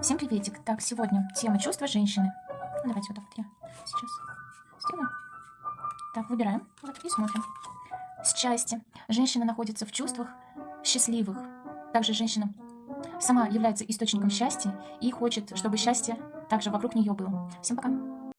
Всем приветик. Так, сегодня тема чувства женщины. Ну, давайте вот так вот я сейчас сделаю. Так, выбираем. Вот и смотрим. Счастье. Женщина находится в чувствах счастливых. Также женщина сама является источником счастья и хочет, чтобы счастье также вокруг нее было. Всем пока.